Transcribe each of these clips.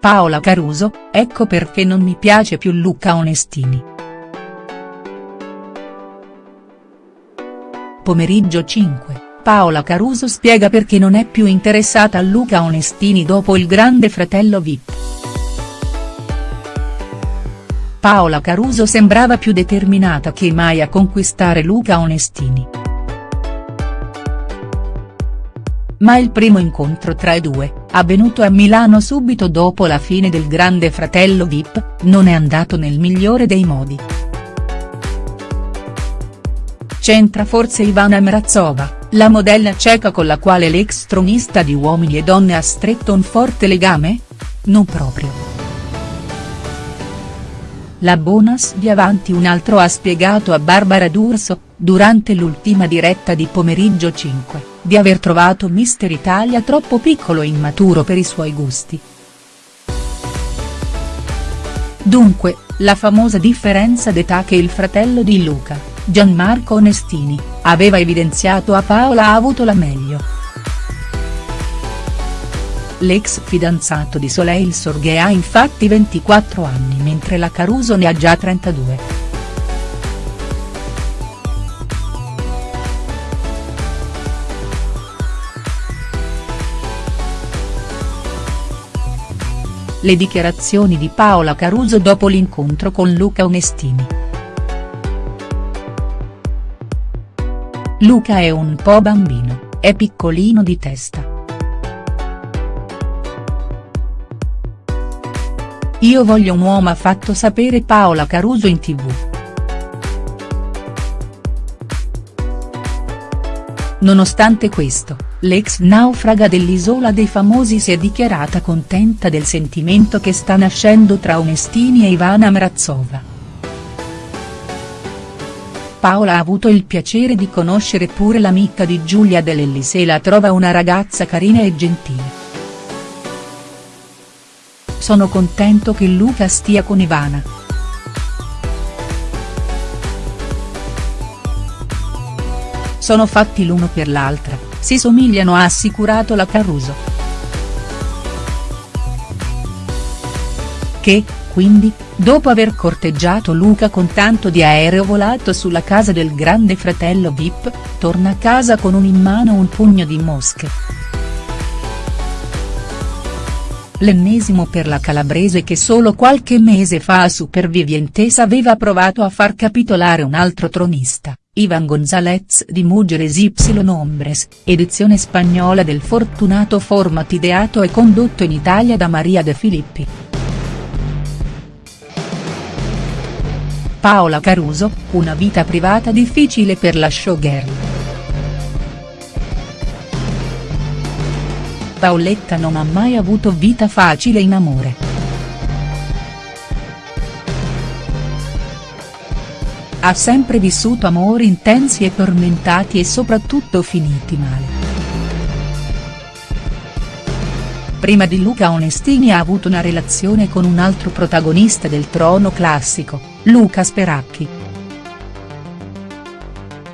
Paola Caruso, ecco perché non mi piace più Luca Onestini. Pomeriggio 5, Paola Caruso spiega perché non è più interessata a Luca Onestini dopo il grande fratello Vip. Paola Caruso sembrava più determinata che mai a conquistare Luca Onestini. ma il primo incontro tra i due, avvenuto a Milano subito dopo la fine del Grande Fratello Vip, non è andato nel migliore dei modi. C'entra forse Ivana Mrazova, la modella ceca con la quale l'ex tronista di Uomini e Donne ha stretto un forte legame? Non proprio. La Bonas di Avanti un altro ha spiegato a Barbara D'Urso, durante l'ultima diretta di Pomeriggio 5, di aver trovato Mister Italia troppo piccolo e immaturo per i suoi gusti. Dunque, la famosa differenza d'età che il fratello di Luca, Gianmarco Onestini, aveva evidenziato a Paola ha avuto la meglio. L'ex fidanzato di Soleil Sorghe ha infatti 24 anni mentre la Caruso ne ha già 32. Le dichiarazioni di Paola Caruso dopo l'incontro con Luca Onestini. Luca è un po' bambino, è piccolino di testa. Io voglio un uomo ha fatto sapere Paola Caruso in tv. Nonostante questo, l'ex naufraga dell'Isola dei Famosi si è dichiarata contenta del sentimento che sta nascendo tra Onestini e Ivana Mrazova. Paola ha avuto il piacere di conoscere pure l'amica di Giulia Dell'Ellis e la trova una ragazza carina e gentile. Sono contento che Luca stia con Ivana. Sono fatti l'uno per l'altra, si somigliano ha assicurato la Caruso. Che, quindi, dopo aver corteggiato Luca con tanto di aereo volato sulla casa del grande fratello Vip, torna a casa con un in mano un pugno di mosche l'ennesimo per la calabrese che solo qualche mese fa a Supervivientes aveva provato a far capitolare un altro tronista, Ivan Gonzalez di Mujeres Y Hombres, edizione spagnola del fortunato format ideato e condotto in Italia da Maria De Filippi. Paola Caruso, una vita privata difficile per la showgirl. Paoletta non ha mai avuto vita facile in amore. Ha sempre vissuto amori intensi e tormentati e soprattutto finiti male. Prima di Luca Onestini ha avuto una relazione con un altro protagonista del trono classico, Luca Speracchi.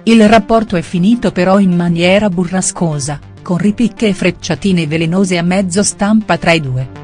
Il rapporto è finito però in maniera burrascosa con ripicche e frecciatine velenose a mezzo stampa tra i due.